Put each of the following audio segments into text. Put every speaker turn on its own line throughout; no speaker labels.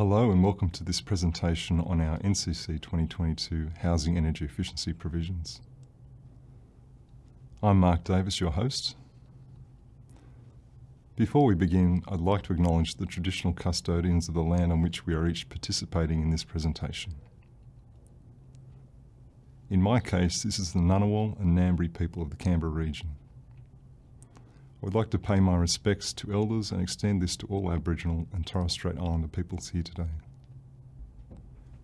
Hello and welcome to this presentation on our NCC 2022 Housing Energy Efficiency Provisions. I'm Mark Davis, your host. Before we begin, I'd like to acknowledge the traditional custodians of the land on which we are each participating in this presentation. In my case, this is the Ngunnawal and Ngambri people of the Canberra region. I would like to pay my respects to elders and extend this to all Aboriginal and Torres Strait Islander peoples here today.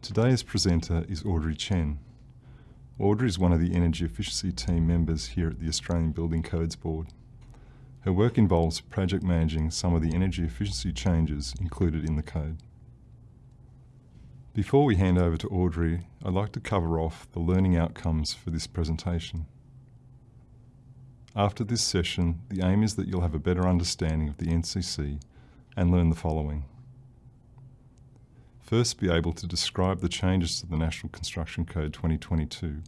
Today's presenter is Audrey Chen. Audrey is one of the energy efficiency team members here at the Australian Building Codes Board. Her work involves project managing some of the energy efficiency changes included in the code. Before we hand over to Audrey, I'd like to cover off the learning outcomes for this presentation. After this session, the aim is that you'll have a better understanding of the NCC and learn the following. First, be able to describe the changes to the National Construction Code 2022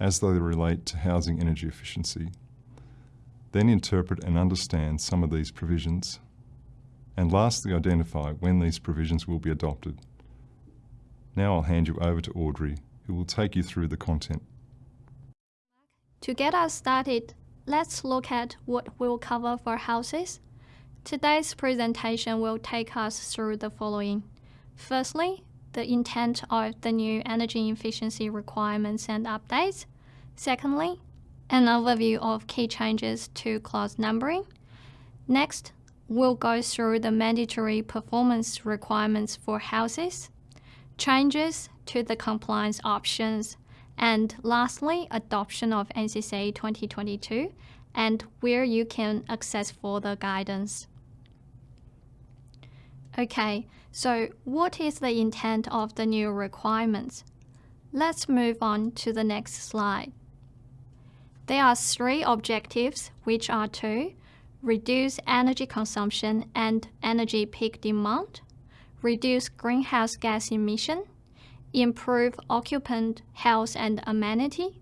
as they relate to housing energy efficiency. Then interpret and understand some of these provisions. And lastly, identify when these provisions will be adopted. Now I'll hand you over to Audrey, who will take you through the content.
To get us started, Let's look at what we'll cover for houses. Today's presentation will take us through the following. Firstly, the intent of the new energy efficiency requirements and updates. Secondly, an overview of key changes to clause numbering. Next, we'll go through the mandatory performance requirements for houses, changes to the compliance options and lastly, adoption of NCCA 2022 and where you can access further guidance. Okay, so what is the intent of the new requirements? Let's move on to the next slide. There are three objectives, which are to reduce energy consumption and energy peak demand, reduce greenhouse gas emission, improve occupant health and amenity,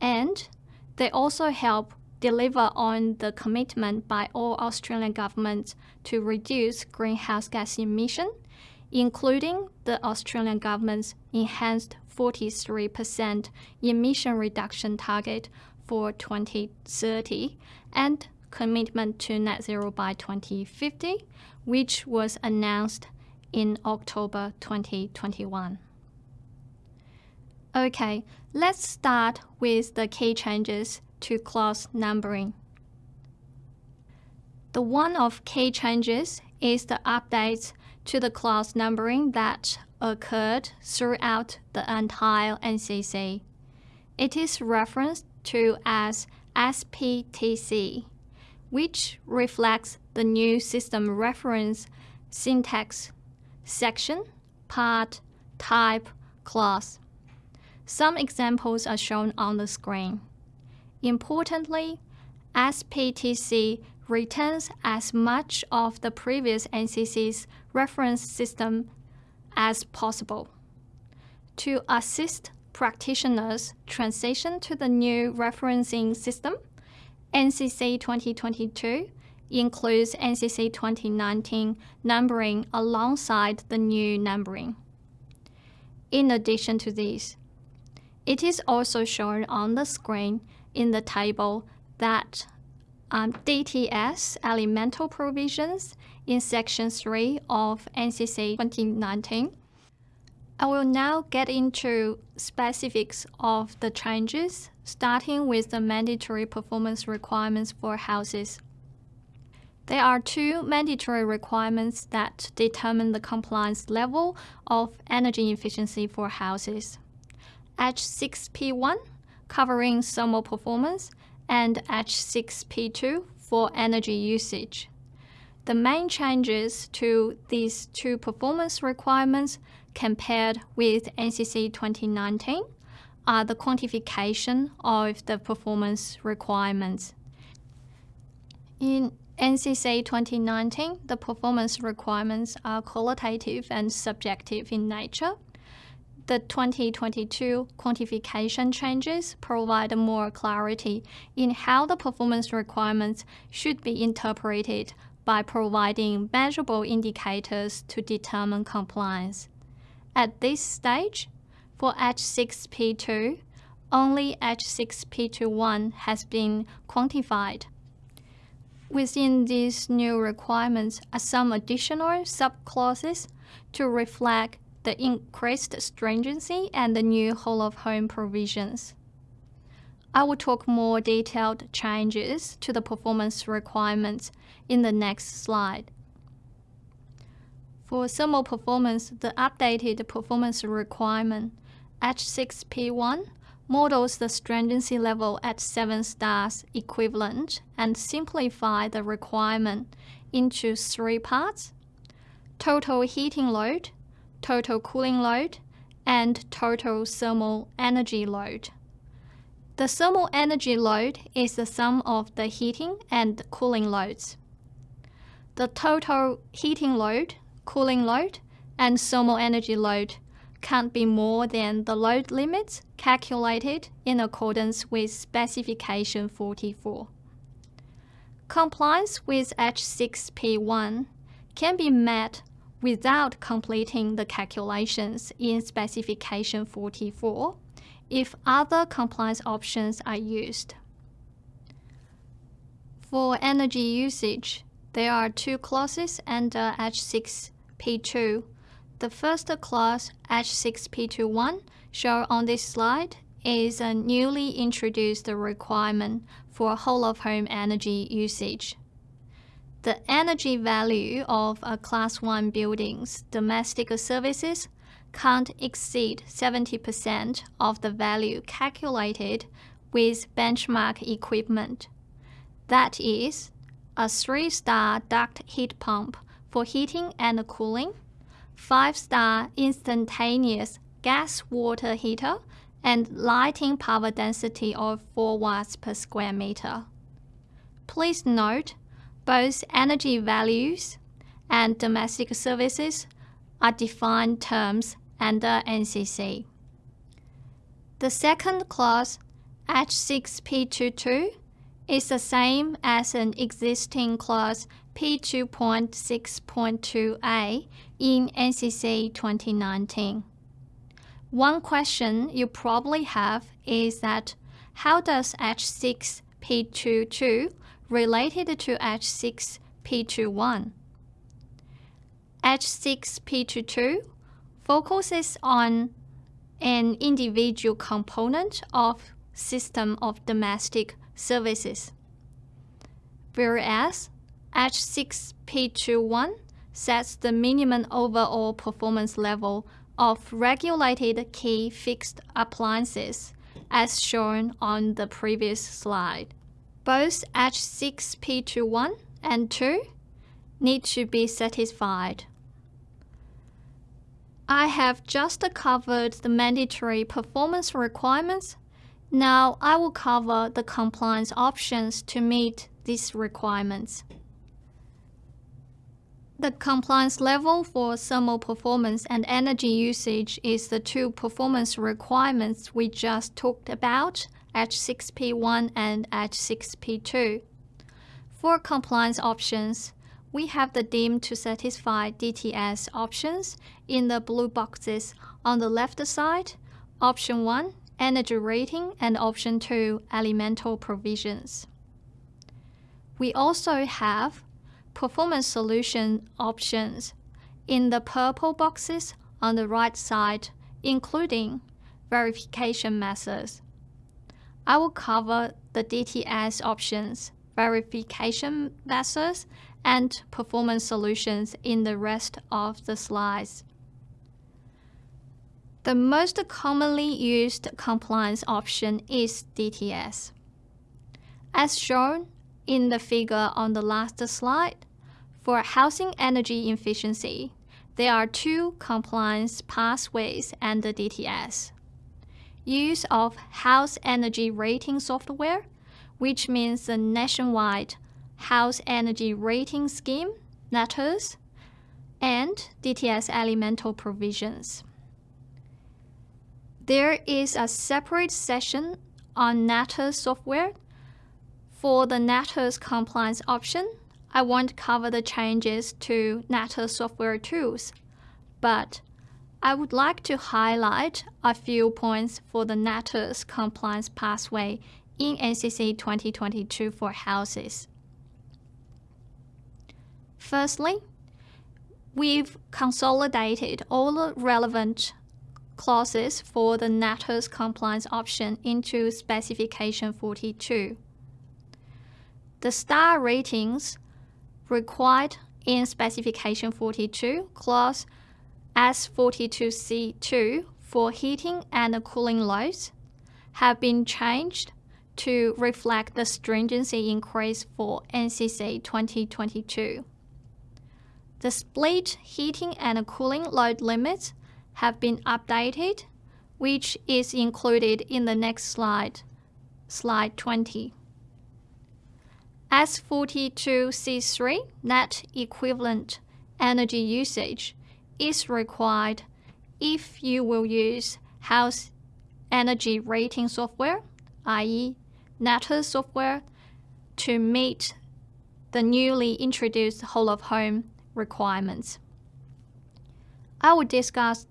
and they also help deliver on the commitment by all Australian governments to reduce greenhouse gas emission, including the Australian government's enhanced 43% emission reduction target for 2030 and commitment to net zero by 2050, which was announced in October 2021. Okay, let's start with the key changes to clause numbering. The one of key changes is the updates to the clause numbering that occurred throughout the entire NCC. It is referenced to as SPTC, which reflects the new system reference syntax, section, part, type, clause. Some examples are shown on the screen. Importantly, SPTC retains as much of the previous NCC's reference system as possible. To assist practitioners transition to the new referencing system, NCC 2022 includes NCC 2019 numbering alongside the new numbering. In addition to this, it is also shown on the screen in the table that um, DTS elemental provisions in Section 3 of NCC 2019. I will now get into specifics of the changes, starting with the mandatory performance requirements for houses. There are two mandatory requirements that determine the compliance level of energy efficiency for houses. H6P1 covering thermal performance and H6P2 for energy usage. The main changes to these two performance requirements compared with NCC 2019 are the quantification of the performance requirements. In NCC 2019, the performance requirements are qualitative and subjective in nature the 2022 quantification changes provide more clarity in how the performance requirements should be interpreted by providing measurable indicators to determine compliance. At this stage, for H6P2, only H6P21 has been quantified. Within these new requirements are some additional subclauses to reflect the increased stringency and the new whole of home provisions. I will talk more detailed changes to the performance requirements in the next slide. For thermal performance, the updated performance requirement H6P1 models the stringency level at 7 stars equivalent and simplify the requirement into three parts, total heating load, total cooling load, and total thermal energy load. The thermal energy load is the sum of the heating and cooling loads. The total heating load, cooling load, and thermal energy load can't be more than the load limits calculated in accordance with specification 44. Compliance with H6P1 can be met without completing the calculations in specification 44 if other compliance options are used. For energy usage, there are two clauses under H6P2. The first clause, H6P21, shown on this slide, is a newly introduced requirement for whole of home energy usage. The energy value of a Class 1 building's domestic services can't exceed 70% of the value calculated with benchmark equipment. That is, a three-star duct heat pump for heating and cooling, five-star instantaneous gas water heater, and lighting power density of 4 watts per square meter. Please note, both energy values and domestic services are defined terms under NCC. The second clause, H6P22, is the same as an existing clause P2.6.2a in NCC 2019. One question you probably have is that how does H6P22 related to H6P21? H6P22 focuses on an individual component of system of domestic services, whereas H6P21 sets the minimum overall performance level of regulated key fixed appliances as shown on the previous slide. Both H6P21 and 2 need to be satisfied. I have just covered the mandatory performance requirements. Now I will cover the compliance options to meet these requirements. The compliance level for thermal performance and energy usage is the two performance requirements we just talked about, H6P1 and H6P2. For compliance options, we have the deemed to satisfy DTS options in the blue boxes on the left side, option 1, energy rating, and option 2, elemental provisions. We also have performance solution options in the purple boxes on the right side, including verification methods. I will cover the DTS options, verification methods, and performance solutions in the rest of the slides. The most commonly used compliance option is DTS. As shown in the figure on the last slide, for housing energy efficiency, there are two compliance pathways under DTS. Use of house energy rating software, which means the nationwide House Energy Rating Scheme, NatHERS, and DTS elemental provisions. There is a separate session on NatHERS software. For the NatHERS compliance option, I won't cover the changes to NatHERS software tools, but I would like to highlight a few points for the NatHERS compliance pathway in NCC 2022 for houses. Firstly, we've consolidated all the relevant clauses for the NatHERS compliance option into specification 42. The star ratings required in specification 42 clause S42C2 for heating and cooling loads have been changed to reflect the stringency increase for NCC 2022. The split heating and cooling load limits have been updated, which is included in the next slide, slide 20. S42C3 net equivalent energy usage is required if you will use house energy rating software, i.e. NatHERS software, to meet the newly introduced whole of home requirements. I will discuss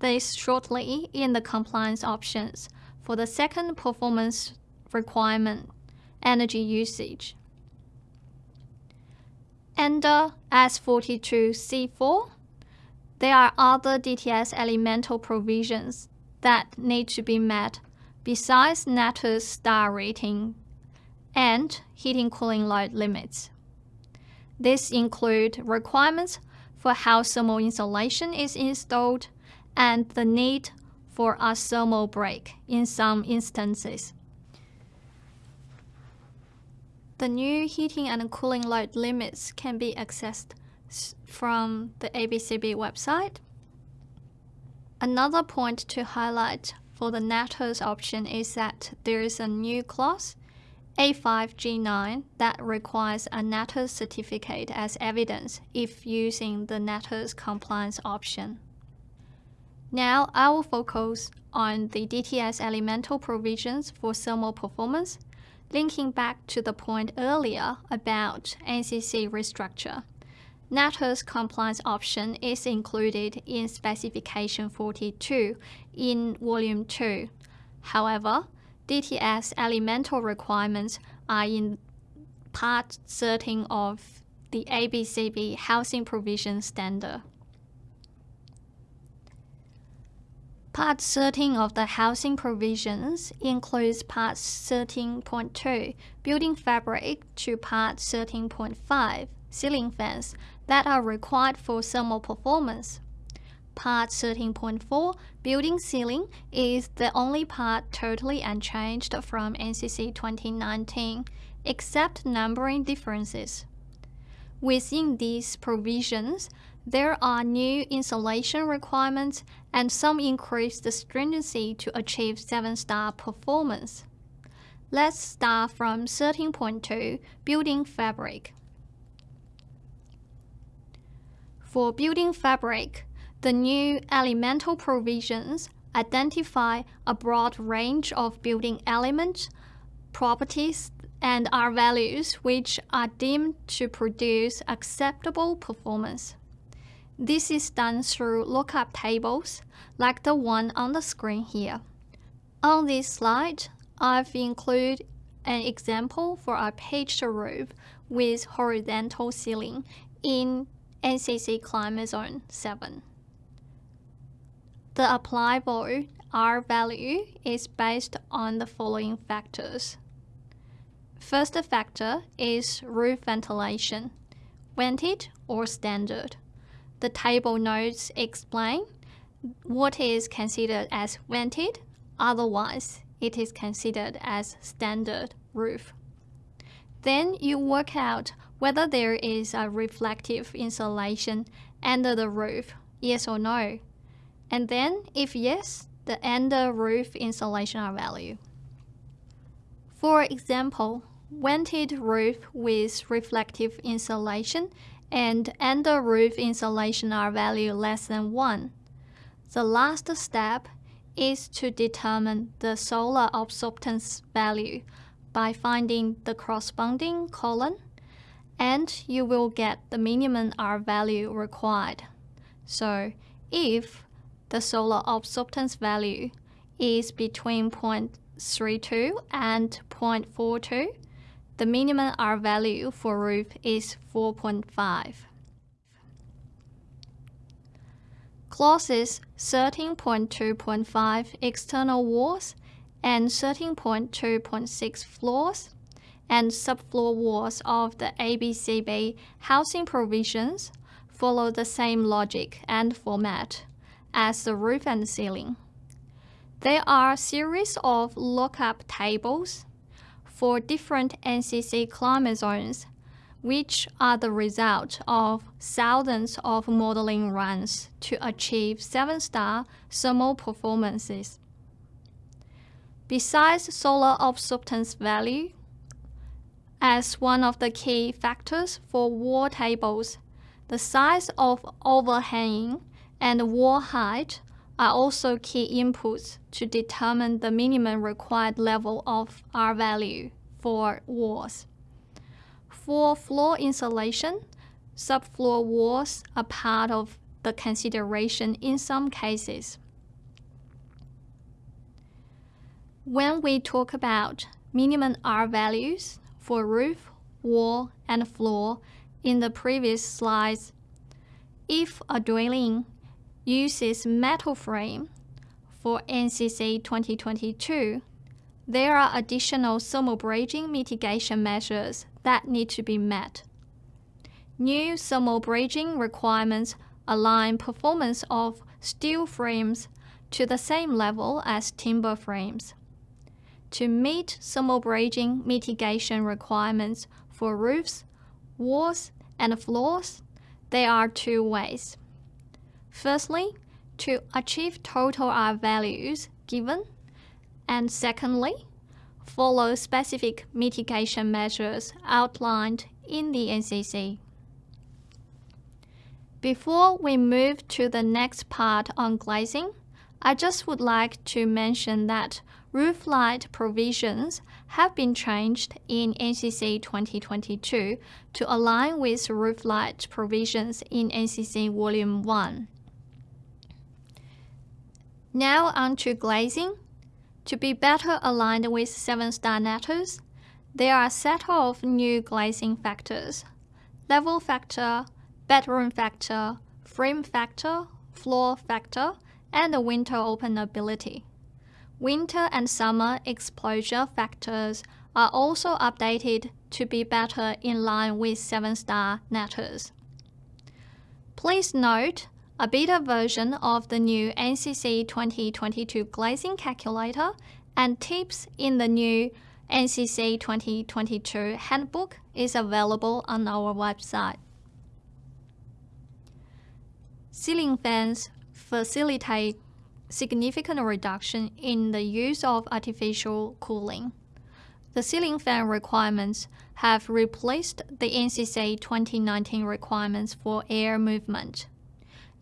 this shortly in the compliance options for the second performance requirement, energy usage. Under S42C4, there are other DTS elemental provisions that need to be met besides NatHERS star rating and heating cooling load limits. These include requirements for how thermal insulation is installed and the need for a thermal break in some instances. The new heating and cooling load limits can be accessed from the ABCB website. Another point to highlight for the NatHERS option is that there is a new clause, A5G9, that requires a NatHERS certificate as evidence if using the NatHERS compliance option. Now I will focus on the DTS elemental provisions for thermal performance, linking back to the point earlier about NCC restructure. NatHERS compliance option is included in specification 42 in volume 2. However, DTS elemental requirements are in part 13 of the ABCB housing provision standard. Part 13 of the housing provisions includes Part 13.2, building fabric, to Part 13.5, ceiling fans, that are required for thermal performance. Part 13.4, building sealing, is the only part totally unchanged from NCC 2019, except numbering differences. Within these provisions, there are new insulation requirements and some increased stringency to achieve 7-star performance. Let's start from 13.2, building fabric. For building fabric, the new elemental provisions identify a broad range of building elements, properties, and R values which are deemed to produce acceptable performance. This is done through lookup tables, like the one on the screen here. On this slide, I've included an example for a pitched roof with horizontal ceiling in NCC Climate Zone 7. The applicable R value is based on the following factors. First factor is roof ventilation, vented or standard the table notes explain what is considered as vented, otherwise it is considered as standard roof. Then you work out whether there is a reflective insulation under the roof, yes or no. And then, if yes, the under roof insulation R value. For example, vented roof with reflective insulation and under roof insulation R value less than 1. The last step is to determine the solar absorptance value by finding the corresponding column and you will get the minimum R value required. So if the solar absorptance value is between 0.32 and 0.42, the minimum R value for roof is 4.5. Clauses 13.2.5 external walls and 13.2.6 floors and subfloor walls of the ABCB housing provisions follow the same logic and format as the roof and ceiling. There are a series of lookup tables for different NCC climate zones, which are the result of thousands of modeling runs to achieve 7-star thermal performances. Besides solar absorptance value, as one of the key factors for wall tables, the size of overhanging and wall height are also key inputs to determine the minimum required level of R value for walls. For floor insulation, subfloor walls are part of the consideration in some cases. When we talk about minimum R values for roof, wall, and floor in the previous slides, if a dwelling uses metal frame for NCC 2022, there are additional thermal bridging mitigation measures that need to be met. New thermal bridging requirements align performance of steel frames to the same level as timber frames. To meet thermal bridging mitigation requirements for roofs, walls, and floors, there are two ways. Firstly, to achieve total R values given, and secondly, follow specific mitigation measures outlined in the NCC. Before we move to the next part on glazing, I just would like to mention that roof light provisions have been changed in NCC 2022 to align with roof light provisions in NCC Volume 1. Now on to glazing. To be better aligned with 7-star NatHERS, there are a set of new glazing factors. Level factor, bedroom factor, frame factor, floor factor, and the winter openability. Winter and summer exposure factors are also updated to be better in line with 7-star NatHERS. Please note a beta version of the new NCC 2022 glazing calculator and tips in the new NCC 2022 handbook is available on our website. Ceiling fans facilitate significant reduction in the use of artificial cooling. The ceiling fan requirements have replaced the NCC 2019 requirements for air movement.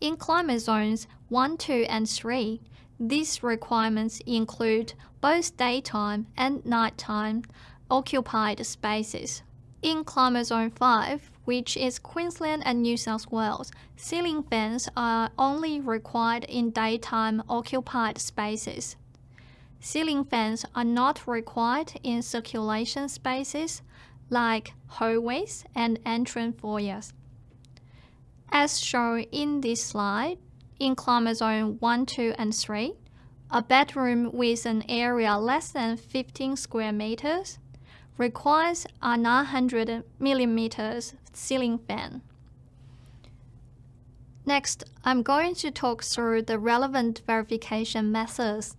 In climate zones 1, 2, and 3, these requirements include both daytime and nighttime occupied spaces. In climate zone 5, which is Queensland and New South Wales, ceiling fans are only required in daytime occupied spaces. Ceiling fans are not required in circulation spaces like hallways and entrance foyers. As shown in this slide, in climate zone 1, 2, and 3, a bedroom with an area less than 15 square meters requires a 900 millimeters ceiling fan. Next, I'm going to talk through the relevant verification methods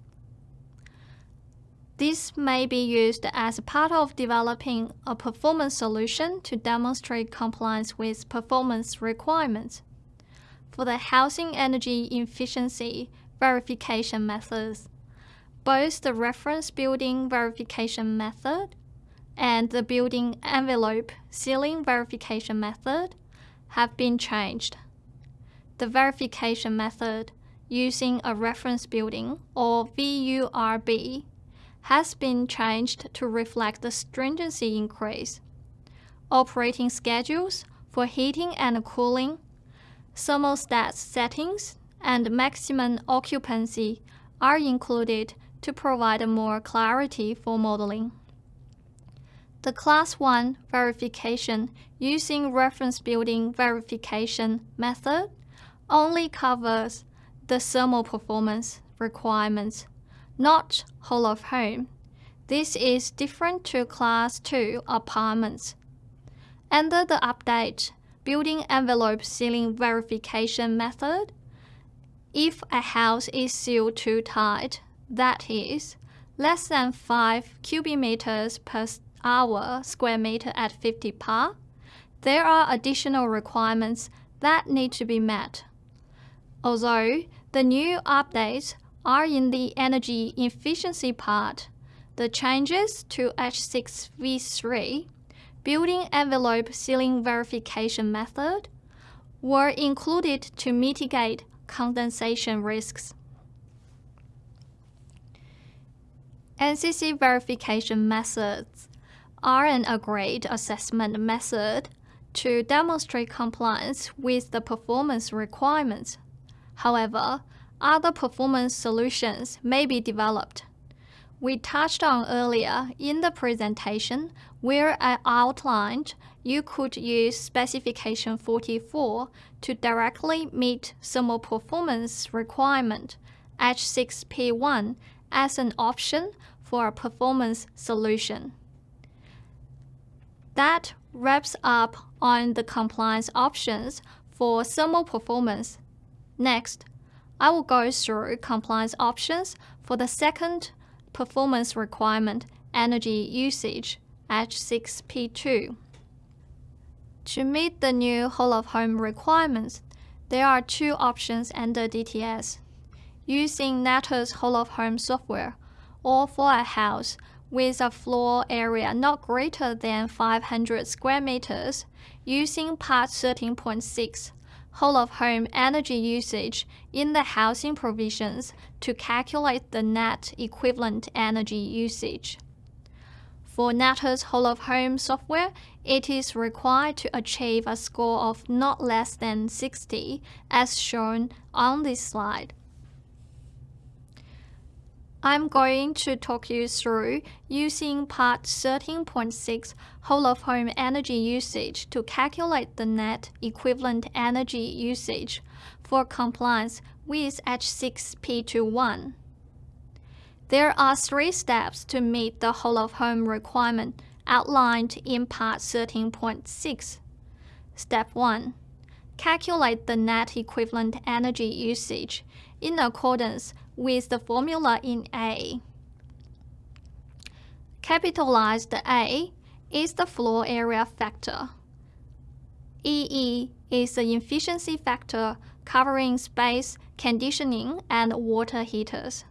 this may be used as part of developing a performance solution to demonstrate compliance with performance requirements. For the housing energy efficiency verification methods, both the reference building verification method and the building envelope sealing verification method have been changed. The verification method using a reference building or VURB has been changed to reflect the stringency increase. operating schedules for heating and cooling, thermostat settings, and maximum occupancy are included to provide more clarity for modeling. The Class 1 verification using reference building verification method only covers the thermal performance requirements, not whole of home. This is different to Class 2 apartments. Under the update building envelope sealing verification method, if a house is sealed too tight, that is, less than 5 cubic meters per hour square meter at 50 par, there are additional requirements that need to be met. Although the new updates are in the energy efficiency part, the changes to H6V3 building envelope sealing verification method were included to mitigate condensation risks. NCC verification methods are an agreed assessment method to demonstrate compliance with the performance requirements. However, other performance solutions may be developed. We touched on earlier in the presentation where I outlined you could use specification 44 to directly meet thermal performance requirement H6P1 as an option for a performance solution. That wraps up on the compliance options for thermal performance. Next, I will go through compliance options for the second performance requirement, energy usage, H6P2. To meet the new whole of home requirements, there are two options under DTS. Using NatHERS whole of home software, or for a house with a floor area not greater than 500 square meters, using Part 13.6 whole of home energy usage in the housing provisions to calculate the net equivalent energy usage. For NatHERS whole of home software, it is required to achieve a score of not less than 60 as shown on this slide. I'm going to talk you through using part 13.6 whole of home energy usage to calculate the net equivalent energy usage for compliance with H6P21. There are three steps to meet the whole of home requirement outlined in part 13.6. Step 1. Calculate the net equivalent energy usage in accordance with the formula in A. Capitalized A is the floor area factor. EE is the efficiency factor covering space, conditioning, and water heaters.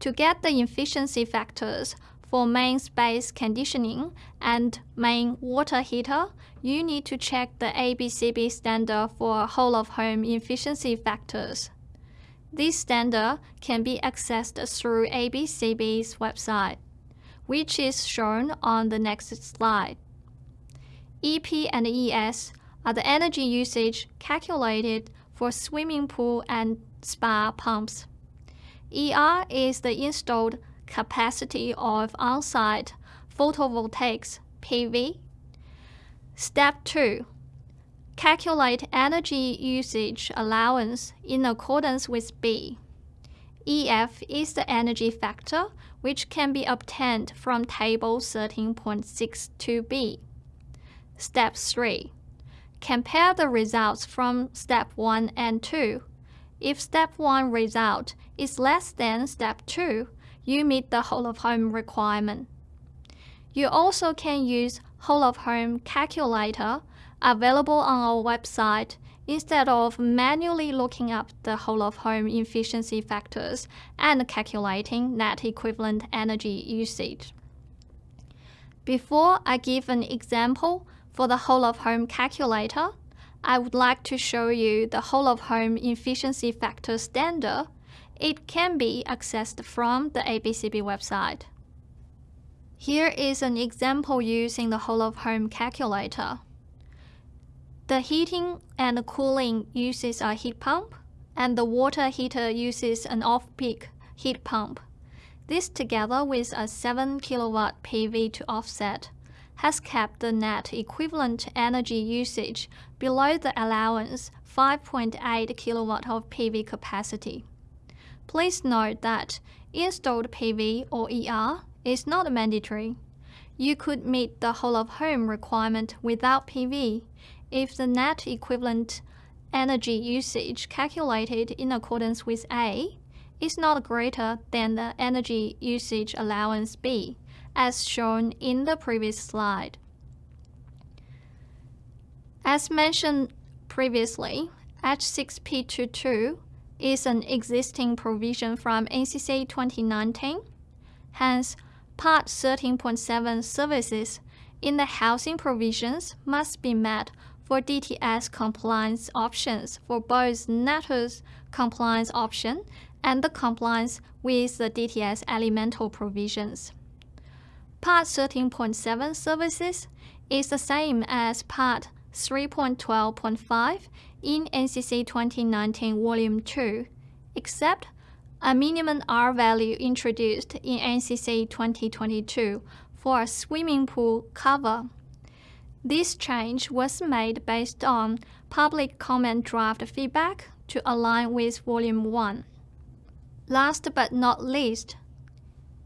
To get the efficiency factors for main space conditioning and main water heater, you need to check the ABCB standard for whole of home efficiency factors. This standard can be accessed through ABCB's website, which is shown on the next slide. EP and ES are the energy usage calculated for swimming pool and spa pumps. ER is the installed capacity of on-site photovoltaics PV. Step 2 Calculate energy usage allowance in accordance with B. EF is the energy factor which can be obtained from Table 13.62b. Step 3. Compare the results from Step 1 and 2. If Step 1 result is less than Step 2, you meet the whole of home requirement. You also can use whole of home calculator available on our website instead of manually looking up the whole of home efficiency factors and calculating net equivalent energy usage. Before I give an example for the whole of home calculator, I would like to show you the whole of home efficiency factor standard. It can be accessed from the ABCB website. Here is an example using the whole of home calculator. The heating and cooling uses a heat pump, and the water heater uses an off-peak heat pump. This together with a 7 kilowatt PV to offset has kept the net equivalent energy usage below the allowance 5.8 kilowatt of PV capacity. Please note that installed PV or ER is not mandatory. You could meet the whole of home requirement without PV if the net equivalent energy usage calculated in accordance with A is not greater than the energy usage allowance B, as shown in the previous slide. As mentioned previously, H6P22 is an existing provision from NCC 2019. Hence, Part 13.7 services in the housing provisions must be met for DTS compliance options for both NatHERS compliance option and the compliance with the DTS elemental provisions. Part 13.7 services is the same as Part 3.12.5 in NCC 2019 Volume 2, except a minimum R value introduced in NCC 2022 for a swimming pool cover. This change was made based on public comment draft feedback to align with Volume 1. Last but not least,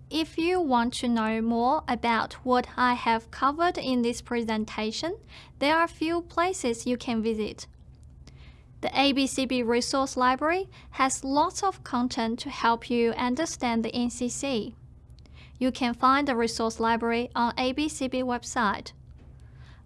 if you want to know more about what I have covered in this presentation, there are few places you can visit. The ABCB Resource Library has lots of content to help you understand the NCC. You can find the resource library on ABCB website.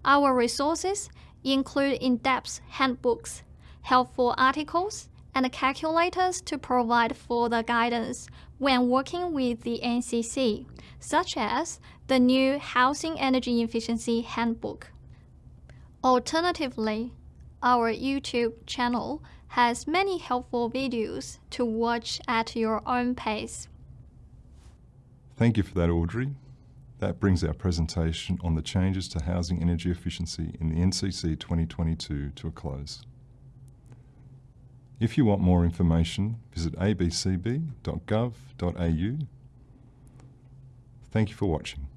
Our resources include in-depth handbooks, helpful articles, and calculators to provide further guidance when working with the NCC, such as the new Housing Energy Efficiency Handbook. Alternatively, our YouTube channel has many helpful videos to watch at your own pace.
Thank you for that, Audrey. That brings our presentation on the changes to housing energy efficiency in the NCC 2022 to a close. If you want more information, visit abcb.gov.au. Thank you for watching.